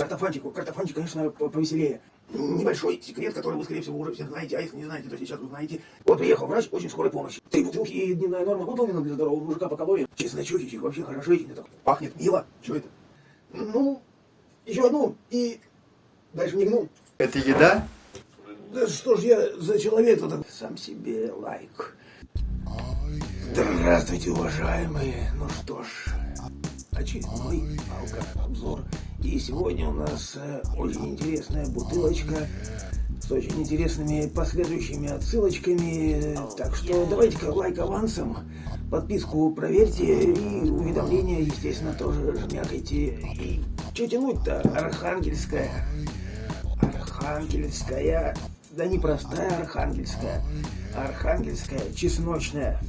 Картофанчик, картофанчик, конечно, повеселее. Небольшой секрет, который вы, скорее всего, уже все знаете, а если не знаете, то сейчас узнаете. Вот приехал врач очень скорой помощи. Три бутылки и дневная норма выполнена для здорового мужика по калориям. Чесночочек вообще хороший. Это пахнет мило. Что это? Ну, еще одну и дальше не гну. Это еда? Да что ж я за человек-то сам себе лайк. Здравствуйте, уважаемые. Ну что ж, очередной алкообзор. И сегодня у нас э, очень интересная бутылочка с очень интересными последующими отсылочками. Так что давайте-ка лайк авансом, подписку проверьте и уведомления, естественно, тоже жмякайте. И что тянуть-то? Архангельская. Архангельская. Да не простая архангельская, архангельская чесночная.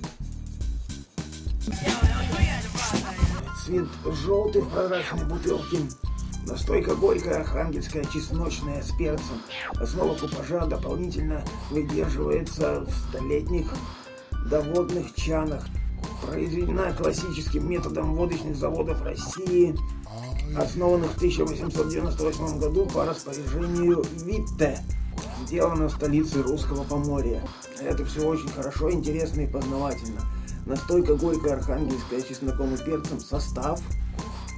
Цвет желтый в прозрачной бутылке. Настойка горькая, архангельская, чесночная, с перцем. Основа купажа дополнительно выдерживается в столетних доводных чанах. Произведена классическим методом водочных заводов России, основанных в 1898 году по распоряжению Витте. Сделано в столице Русского Поморья. Это все очень хорошо, интересно и познавательно. Настойка горькая, архангельская, чесноком и перцем. Состав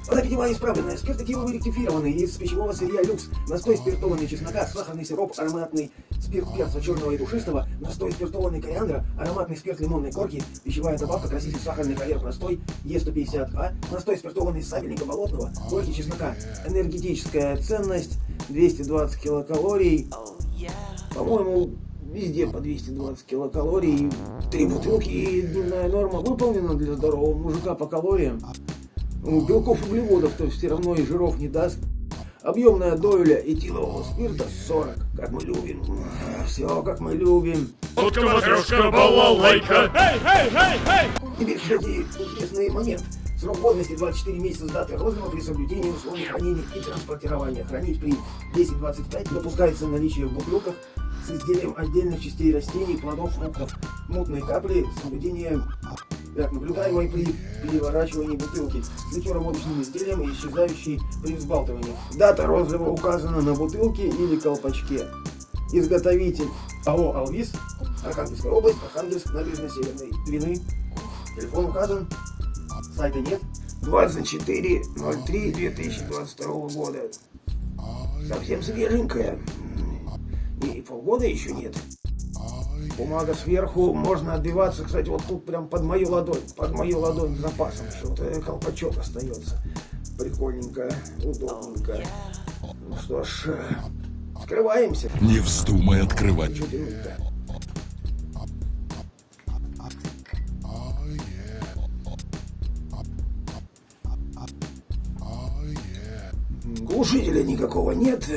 Вода питьевая исправленная, спирт этиловый ректифированный, из пищевого сырья люкс, настой спиртованный чеснока, сахарный сироп, ароматный спирт перца черного и душистого, настой спиртованный кориандра, ароматный спирт лимонной корки, пищевая добавка, краситель сахарный каверк настой, Е150А, настой спиртованный сабельника болотного, горький чеснока, энергетическая ценность, 220 килокалорий, по-моему, везде по 220 килокалорий, три бутылки и дневная норма выполнена для здорового мужика по калориям. Ну, белков углеводов, то есть все равно и жиров не даст. Объемная доля этилового спирта 40, как мы любим. Все, как мы любим. Утка, матрешка, балалайка. Эй, эй, эй, эй! Теперь, кстати, интересный момент. Срок годности 24 месяца с даты розлива при соблюдении условий хранения и транспортирования. Хранить при 10-25 допускается наличие в бутылках с изделием отдельных частей растений, плодов, фруктов. Мутные капли, соблюдение наблюдаемой при переворачивании бутылки с ликероводочным изделием и исчезающей при взбалтывании. Дата розлива указана на бутылке или колпачке. Изготовитель АО «Алвис», Архангельская область, Архангельск, набережная Северной Двины. Телефон указан, сайта нет. 24.03.2022 года. Совсем свеженькая. И полгода еще нет. Бумага сверху, можно отбиваться, кстати, вот тут прям под мою ладонь, под мою ладонь запасом э, колпачок остается. Прикольненько, удобненько. Ну что ж, скрываемся. Не вздумай открывать. Глушителя никакого нет.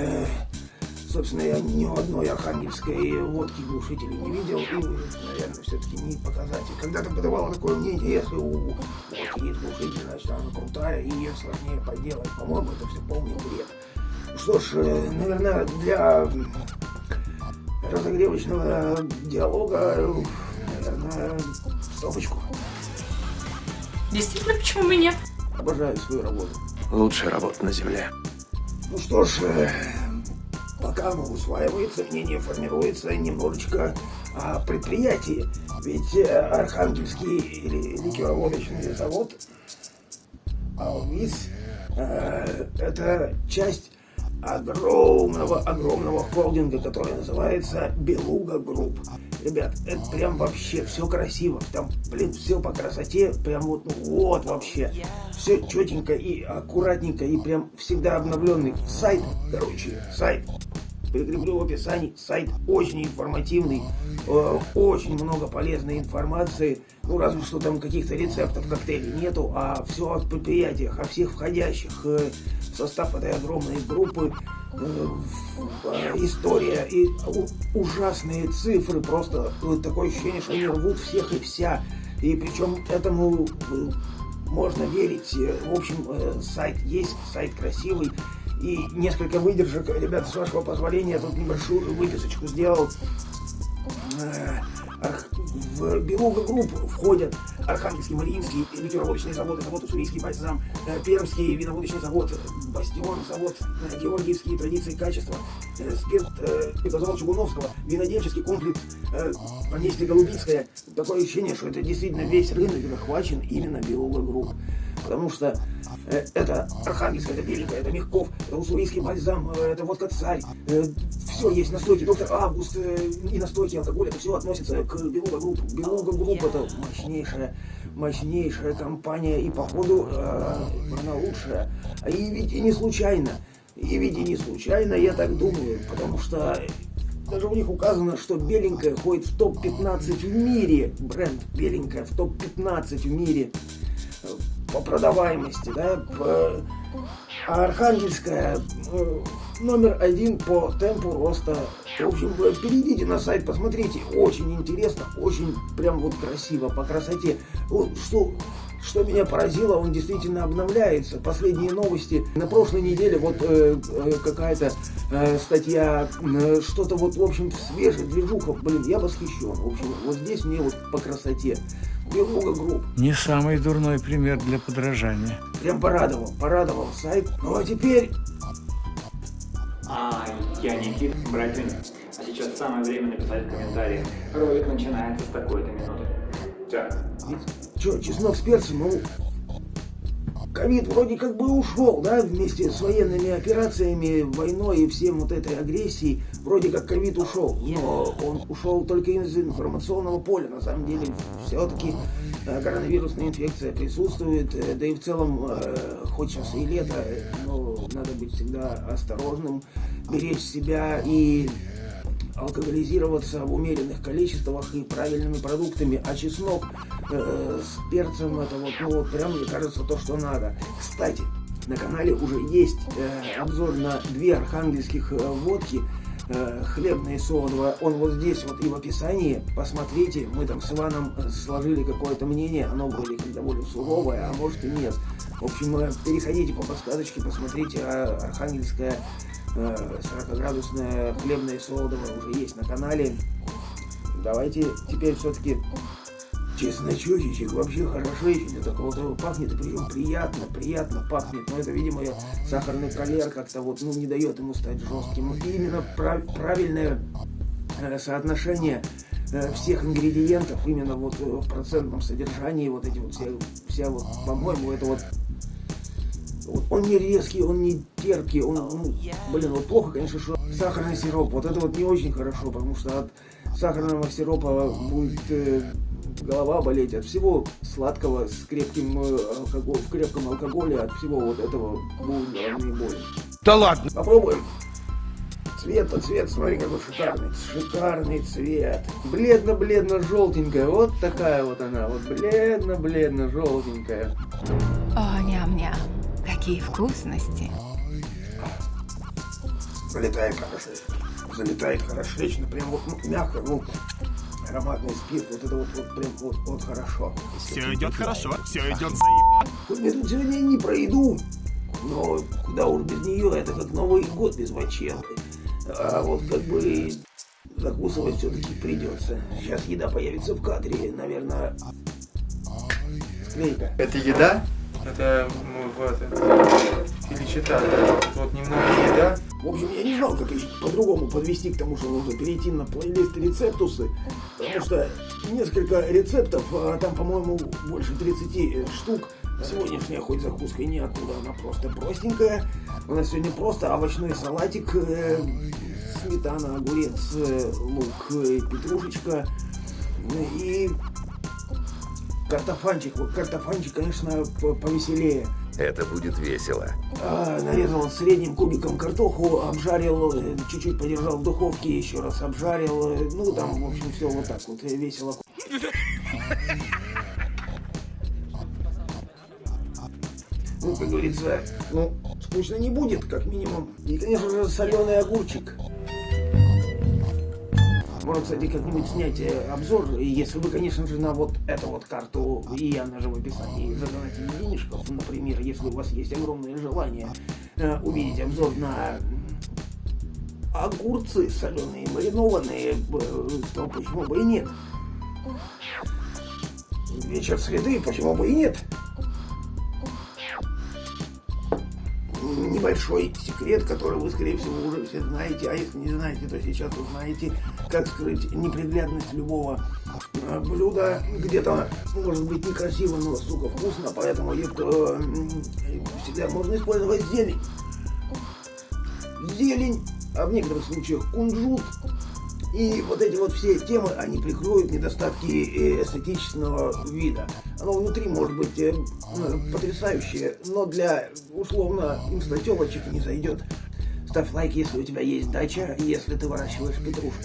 Собственно, я ни у одной архангельской водки глушителя не видел. И, наверное, все-таки не показатель. Когда-то подавало такое мнение, если у водки есть глушитель, значит, она крутая и ее сложнее поделать. По-моему, это все полный бред. Что ж, э, наверное, для разогревочного диалога, наверное, стопочку. Действительно, почему бы нет? Обожаю свою работу. Лучшая работа на земле. Ну что ж, э, пока оно усваивается, мнение формируется немножечко о предприятии. Ведь э, Архангельский ли- ликероводочный завод Алвис э, это часть огромного, огромного холдинга, который называется Beluga Group. Ребят, это прям вообще все красиво. Там, блин, все по красоте. Прям вот, ну, вот вообще. Все четенько и аккуратненько. И прям всегда обновленный сайт. Короче, сайт прикреплю в описании. Сайт очень информативный, э, очень много полезной информации. Ну, разве что там каких-то рецептов коктейлей нету, а все о предприятиях, о всех входящих э, в состав этой огромной группы. Э, э, история и ужасные цифры, просто э, такое ощущение, что они рвут всех и вся. И причем этому э, можно верить. В общем, сайт есть, сайт красивый. И несколько выдержек, ребята, с вашего позволения, я тут небольшую выписочку сделал. э, в Белуга групп входят Архангельский, Мариинский, ликероводочный завод, завод Уссурийский бальзам, э, Пермский виноводочный завод, Бастион, завод э, Георгиевские традиции качества, спирт, завод Чугуновского, винодельческий комплекс, поместье Голубинское. Такое ощущение, что это действительно весь рынок захвачен именно Beluga Group. Потому что это Архангельская, это Беленькая, это Мягков, это Уссурийский бальзам, э, это водка царь. Э, все есть настойки, доктор Август и настойки алкоголя, это все относится к Beluga Group. Beluga Group это мощнейшая, мощнейшая компания и походу она лучшая. И ведь и не случайно, и ведь и не случайно, я так думаю, потому что даже у них указано, что беленькая ходит в топ-15 в мире. Бренд беленькая в топ-15 в мире по продаваемости, да, а Архангельская э, номер один по темпу роста. В общем, перейдите на сайт, посмотрите, очень интересно, очень прям вот красиво, по красоте. Вот, что, что меня поразило, он действительно обновляется. Последние новости. На прошлой неделе вот э, э, какая-то э, статья, э, что-то вот, в общем, свежее, движуха. Блин, я восхищен. В общем, вот здесь мне вот по красоте. Белуга групп. Не самый дурной пример для подражания. Прям порадовал, порадовал сайт. Ну а теперь... А, я Никит Братин. А сейчас самое время написать в комментариях. Ролик начинается с такой-то минуты. Так. Че, чеснок с перцем, ну, ковид вроде как бы ушел, да, вместе с военными операциями, войной и всем вот этой агрессией, вроде как ковид ушел, но он ушел только из информационного поля, на самом деле все-таки э, коронавирусная инфекция присутствует, э, да и в целом, э, хоть сейчас и лето, но надо быть всегда осторожным, беречь себя и алкоголизироваться в умеренных количествах и правильными продуктами, а чеснок э, с перцем это вот, ну вот прям мне кажется то, что надо. Кстати, на канале уже есть э, обзор на две архангельских э, водки, э, хлебная и содовая. Он вот здесь вот и в описании. Посмотрите, мы там с Иваном э, сложили какое-то мнение, оно как довольно суровое, а может и нет. В общем, э, переходите по подсказочке, посмотрите, а архангельская 40-градусная хлебная солодовая уже есть на канале. Давайте теперь все-таки чесночочечек вообще хороший, это вот пахнет, и причем приятно, приятно пахнет, но это, видимо, сахарный калер как-то вот, ну, не дает ему стать жестким. И именно прав, правильное э, соотношение э, всех ингредиентов именно вот в процентном содержании, вот эти вот все, вся вот, по-моему, это вот он не резкий, он не терпкий, он, ну, блин, вот плохо, конечно, что сахарный сироп, вот это вот не очень хорошо, потому что от сахарного сиропа будет э, голова болеть, от всего сладкого с крепким э, алкоголь, в крепком алкоголе, от всего вот этого будут головные боли. Да ладно! Попробуем. Цвет-то цвет, смотри, какой шикарный. Шикарный цвет. Бледно-бледно-желтенькая. Вот такая вот она. Вот бледно-бледно-желтенькая. О, ням-ням. Какие вкусности. Залетает хорошо. Залетает хорошечно. Прям вот ну, мягко, ну, ароматный спирт. Вот это вот, вот прям вот, вот хорошо. Все идет хорошо, все идет заебно. Хоть тут сегодня не пройду, но куда уж без нее, это как Новый год без мочелы. А вот как бы закусывать все-таки придется. Сейчас еда появится в кадре, наверное, склейка. Это еда? Это ну, вот это филичета, да. Вот немного еда. В общем, я не знал, как по-другому подвести к тому, что нужно перейти на плейлист рецептусы, потому что несколько рецептов, а там, по-моему, больше 30 штук. Сегодняшняя хоть закуска и не оттуда, она просто простенькая. У нас сегодня просто овощной салатик, э, сметана, огурец, э, лук, э, петрушечка и Картофанчик, вот картофанчик, конечно, повеселее. Это будет весело. А, нарезал средним кубиком картоху, обжарил, э, чуть-чуть подержал в духовке, еще раз обжарил. Э, ну, там, в общем, все вот так вот э, весело. Ну, как говорится, ну, скучно не будет, как минимум. И, конечно же, соленый огурчик. Можно, кстати, как-нибудь снять э, обзор, если вы, конечно же, на вот эту вот карту, и она же в описании, задонатили денежков, например, если у вас есть огромное желание э, увидеть обзор на огурцы соленые, маринованные, э, то почему бы и нет? Вечер среды, почему бы и нет? Небольшой секрет, который вы, скорее всего, уже все знаете, а если не знаете, то сейчас вы знаете, как скрыть неприглядность любого блюда. Где-то может быть некрасиво, но, сука, вкусно, поэтому э, всегда можно использовать зелень. Зелень, а в некоторых случаях кунжут, и вот эти вот все темы, они прикроют недостатки э, эстетичного вида. Оно внутри может быть э, потрясающее, но для условно инстателочек не зайдет. Ставь лайк, если у тебя есть дача, если ты выращиваешь петрушку.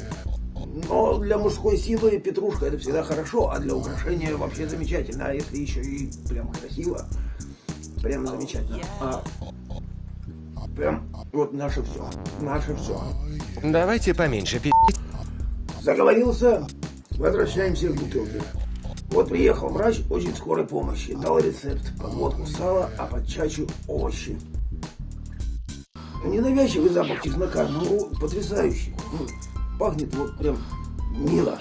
Но для мужской силы петрушка это всегда хорошо, а для украшения вообще замечательно. А если еще и прям красиво, прям замечательно. А, прям вот наше все. Наше все. Давайте поменьше пи***. Заговорился. Возвращаемся к бутылке. Вот приехал врач очень скорой помощи. Дал рецепт. Подводку сала, а под чачу овощи. Ненавязчивый запах чеснока, ну, потрясающий. Пахнет вот прям мило.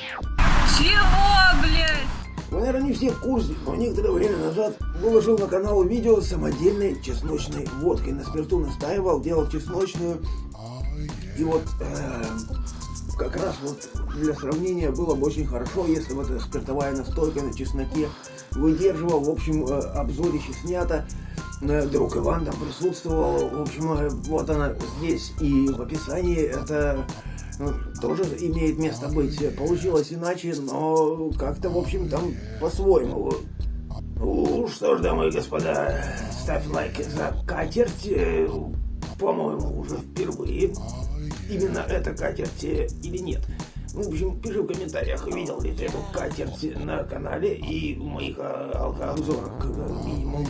Чего, блядь? Вы, наверное, не все в курсе, но некоторое время назад выложил на канал видео с самодельной чесночной водкой. На спирту настаивал, делал чесночную. И вот э, как раз вот для сравнения было бы очень хорошо, если вот эта спиртовая настойка на чесноке выдерживал. В общем, э, обзорище снято. Э, друг Иван там присутствовал. В общем, э, вот она здесь и в описании это ну, тоже имеет место быть. Получилось иначе, но как-то, в общем, там по-своему. Ну, что ж, дамы и господа, ставь лайк за катерть. По-моему, уже впервые именно эта катерть или нет. Ну, в общем, пиши в комментариях, видел ли ты эту катерть на канале и в моих алкообзорах, как минимум.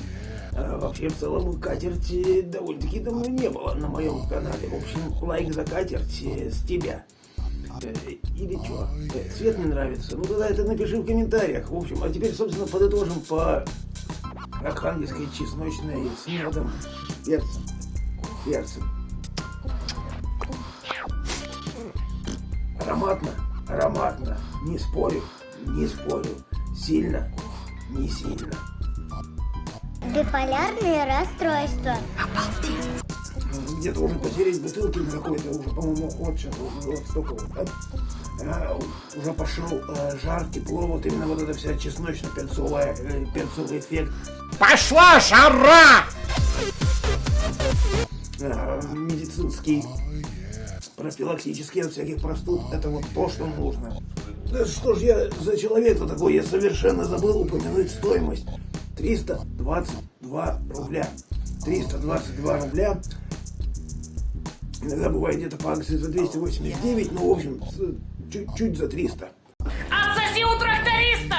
Вообще, в целом, катерти довольно-таки давно не было на моем канале. В общем, лайк за катерть с тебя. Э, или что? Э, цвет не нравится? Ну, тогда это напиши в комментариях. В общем, а теперь, собственно, подытожим по архангельской чесночной с медом, перцем. Перцем. Ароматно, ароматно, не спорю, не спорю, сильно, не сильно. Биполярные расстройства. Где-то уже потерять бутылки на какой-то уже, по-моему, вот, вот столько вот, а, уже пошел а, жар, тепло, вот именно вот эта вся чесночно-перцовая, э, перцовый эффект. Пошла жара! А, медицинский профилактически от всяких простуд. Это вот то, что нужно. Да что ж я за человек-то такой? Я совершенно забыл упомянуть стоимость. 322 рубля. 322 рубля. Иногда бывает где-то по акции за 289, но в общем чуть-чуть за 300. Отсоси у тракториста!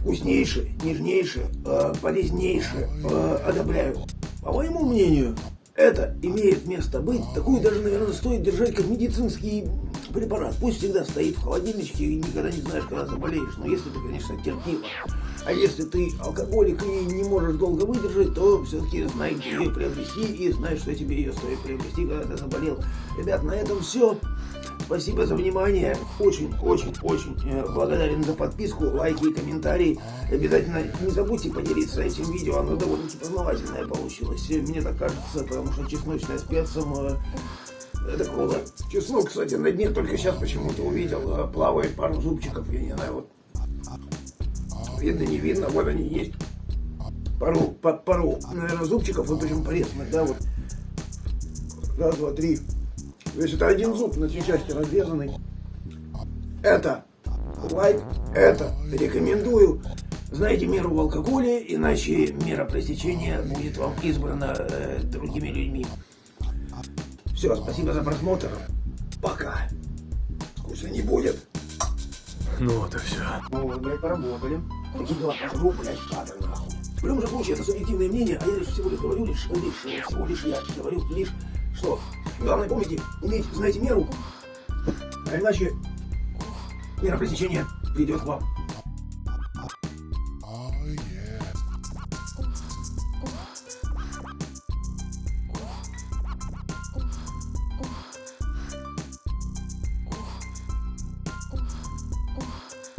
Вкуснейшее, нежнейшее, э, полезнейшее, э, одобряю. По моему мнению, это имеет место быть. Такую даже, наверное, стоит держать как медицинский препарат. Пусть всегда стоит в холодильничке и никогда не знаешь, когда заболеешь. Но если ты, конечно, терпила. А если ты алкоголик и не можешь долго выдержать, то все-таки знай, где ее приобрести и знай, что тебе ее стоит приобрести, когда ты заболел. Ребят, на этом все. Спасибо за внимание. Очень-очень-очень э, благодарен за подписку, лайки и комментарии. Обязательно не забудьте поделиться этим видео. Оно довольно-таки познавательное получилось. Мне так кажется, потому что чесночное с перцем круто. Чеснок, кстати, на дне только сейчас почему-то увидел. Э, плавает пару зубчиков, я не знаю, вот. Видно, не видно, вот они есть. Пару, по, пару, наверное, зубчиков, вот причем порезанных, да, вот. Раз, два, три. То есть это один зуб на три части разрезанный. Это лайк, это рекомендую. Знаете меру в алкоголе, иначе мера пресечения будет вам избрана э, другими людьми. Все, спасибо за просмотр. Пока. Вкусно не будет. Ну вот и все. Ну вот, блядь, поработали. Такие дела пожру, блядь, кадр, нахуй. В любом же случае, это субъективное мнение, а я лишь всего лишь говорю, лишь, лишь, всего лишь я говорю, лишь, что Главное, помните, иметь, знаете, меру, а иначе мера пресечения придет к вам.